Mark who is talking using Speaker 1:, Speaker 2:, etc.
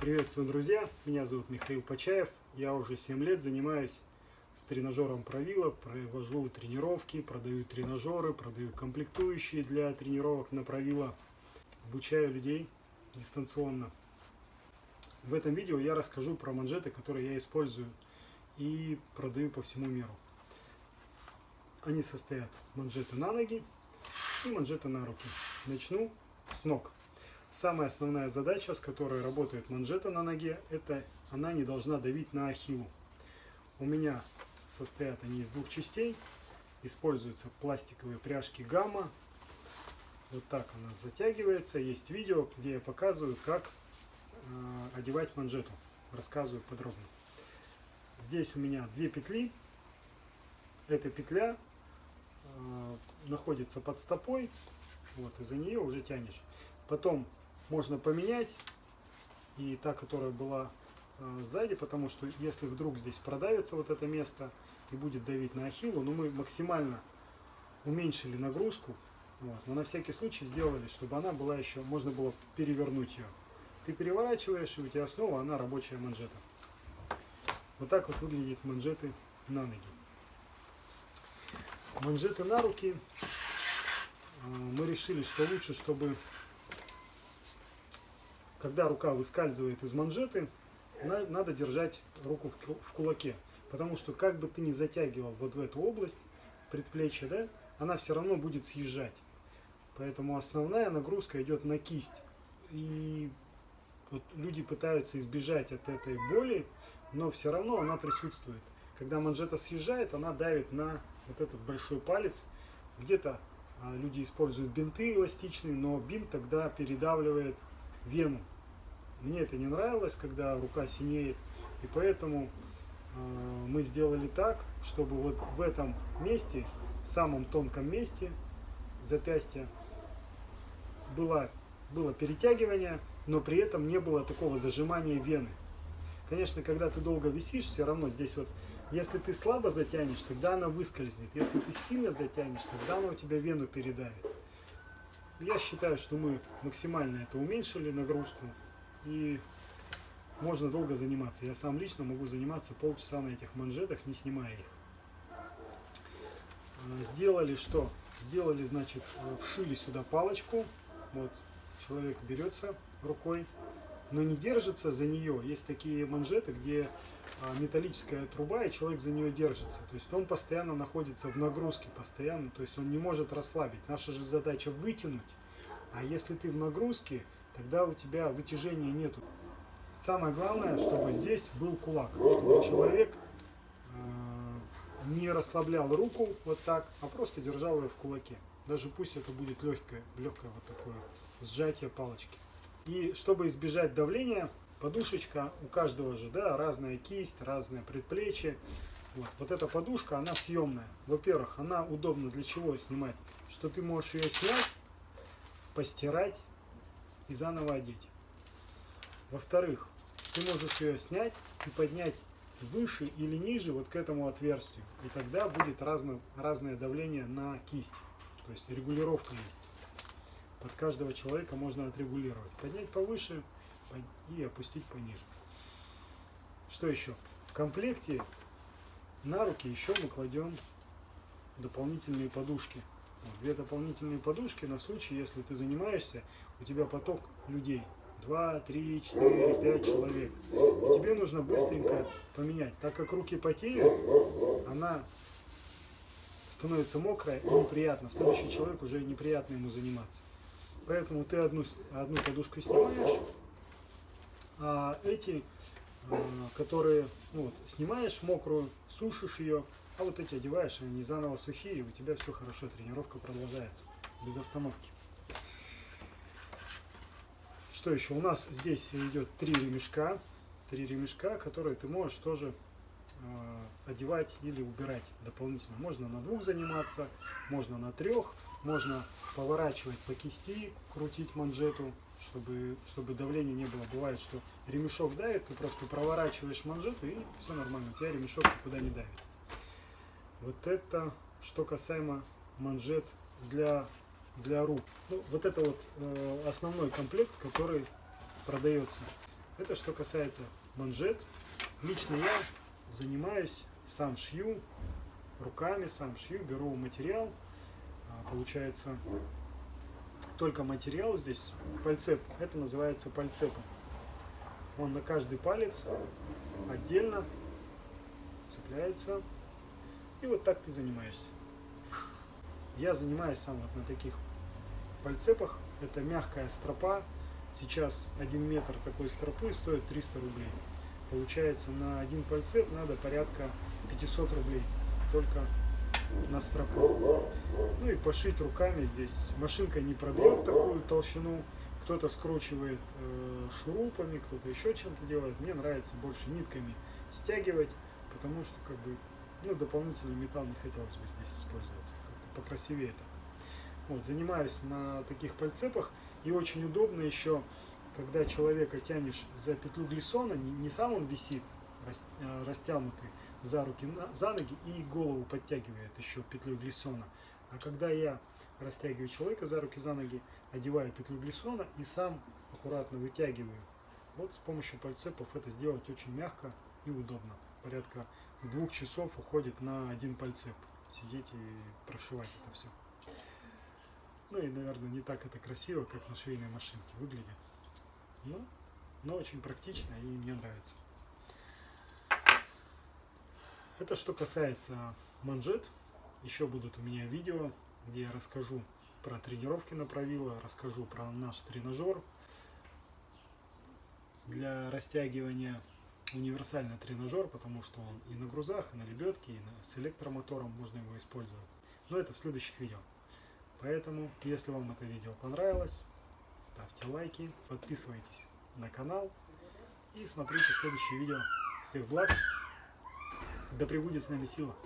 Speaker 1: Приветствую, друзья! Меня зовут Михаил Почаев. Я уже 7 лет занимаюсь с тренажером Правила, провожу тренировки, продаю тренажеры, продаю комплектующие для тренировок на Правила, обучаю людей дистанционно. В этом видео я расскажу про манжеты, которые я использую и продаю по всему миру. Они состоят манжеты на ноги и манжеты на руки. Начну с ног. Самая основная задача, с которой работает манжета на ноге, это она не должна давить на ахиллу. У меня состоят они из двух частей. Используются пластиковые пряжки гамма. Вот так она затягивается. Есть видео, где я показываю, как э, одевать манжету. Рассказываю подробно. Здесь у меня две петли. Эта петля э, находится под стопой. Вот, и за нее уже тянешь. Потом можно поменять. И та, которая была э, сзади, потому что если вдруг здесь продавится вот это место и будет давить на ахиллу, ну мы максимально уменьшили нагрузку. Вот, но на всякий случай сделали, чтобы она была еще, можно было перевернуть ее. Ты переворачиваешь, и у тебя снова она рабочая манжета. Вот так вот выглядят манжеты на ноги. Манжеты на руки. Э, мы решили, что лучше, чтобы когда рука выскальзывает из манжеты, надо держать руку в кулаке. Потому что как бы ты ни затягивал вот в эту область предплечья, да, она все равно будет съезжать. Поэтому основная нагрузка идет на кисть. И вот люди пытаются избежать от этой боли, но все равно она присутствует. Когда манжета съезжает, она давит на вот этот большой палец. Где-то а, люди используют бинты эластичные, но бинт тогда передавливает вену. Мне это не нравилось, когда рука синеет, и поэтому э, мы сделали так, чтобы вот в этом месте, в самом тонком месте запястья было, было перетягивание, но при этом не было такого зажимания вены. Конечно, когда ты долго висишь, все равно здесь вот, если ты слабо затянешь, тогда она выскользнет. Если ты сильно затянешь, тогда она у тебя вену передавит. Я считаю, что мы максимально это уменьшили, нагрузку. И можно долго заниматься. Я сам лично могу заниматься полчаса на этих манжетах, не снимая их. А, сделали что? Сделали, значит, вшили сюда палочку. Вот человек берется рукой, но не держится за нее. Есть такие манжеты, где а, металлическая труба, и человек за нее держится. То есть он постоянно находится в нагрузке, постоянно, то есть он не может расслабить. Наша же задача вытянуть, а если ты в нагрузке, тогда у тебя вытяжения нету. Самое главное, чтобы здесь был кулак, чтобы человек э, не расслаблял руку вот так, а просто держал ее в кулаке. Даже пусть это будет легкое, легкое вот такое сжатие палочки. И чтобы избежать давления, подушечка у каждого же, да, разная кисть, разное предплечье. Вот, вот эта подушка, она съемная. Во-первых, она удобна для чего снимать? Что ты можешь ее снять, постирать и заново одеть. Во-вторых, ты можешь ее снять и поднять выше или ниже вот к этому отверстию. И тогда будет разно, разное давление на кисть. То есть регулировка есть. Под каждого человека можно отрегулировать. Поднять повыше и опустить пониже. Что еще? В комплекте на руки еще мы кладем дополнительные подушки. Вот, две дополнительные подушки на случай, если ты занимаешься, у тебя поток людей. 2, 3, 4, 5 человек. И тебе нужно быстренько поменять. Так как руки потеют, она становится мокрая и неприятно. Следующий человек уже неприятно ему заниматься. Поэтому ты одну, одну подушку снимаешь, а эти, а, которые ну, вот, снимаешь мокрую, сушишь ее, а вот эти одеваешь, они заново сухие, и у тебя все хорошо, тренировка продолжается без остановки. Что еще? У нас здесь идет три ремешка, три ремешка, которые ты можешь тоже э, одевать или убирать дополнительно. Можно на двух заниматься, можно на трех, можно поворачивать по кисти, крутить манжету, чтобы, чтобы давления не было. Бывает, что ремешок давит, ты просто проворачиваешь манжету и все нормально, у тебя ремешок никуда не давит. Вот это что касаемо манжет для, для рук. Ну, вот это вот э, основной комплект, который продается. Это что касается манжет. Лично я занимаюсь, сам шью руками, сам шью, беру материал. Получается только материал здесь, пальцеп. Это называется пальцепом. Он на каждый палец отдельно цепляется. И вот так ты занимаешься. Я занимаюсь сам вот на таких пальцепах. Это мягкая стропа. Сейчас 1 метр такой стропы стоит 300 рублей. Получается на один пальцеп надо порядка 500 рублей. Только на стропу. Ну и пошить руками здесь. Машинка не пробьет такую толщину. Кто-то скручивает э, шурупами, кто-то еще чем-то делает. Мне нравится больше нитками стягивать, потому что как бы ну, дополнительный металл не хотелось бы здесь использовать. Как-то покрасивее так. Вот, занимаюсь на таких пальцепах. И очень удобно еще, когда человека тянешь за петлю глиссона, не, не сам он висит, э, растянутый за руки, за ноги и голову подтягивает еще петлю глиссона. А когда я растягиваю человека за руки, за ноги, одеваю петлю глиссона и сам аккуратно вытягиваю. Вот с помощью пальцепов это сделать очень мягко и удобно. Порядка двух часов уходит на один пальцеп. Сидеть и прошивать это все. Ну и, наверное, не так это красиво, как на швейной машинке выглядит. Но, но очень практично и мне нравится. Это что касается манжет. Еще будут у меня видео, где я расскажу про тренировки на правило, расскажу про наш тренажер для растягивания. Универсальный тренажер, потому что он и на грузах, и на лебедке, и на, с электромотором можно его использовать. Но это в следующих видео. Поэтому, если вам это видео понравилось, ставьте лайки, подписывайтесь на канал и смотрите следующее видео. Всех благ! Да пребудет с нами сила!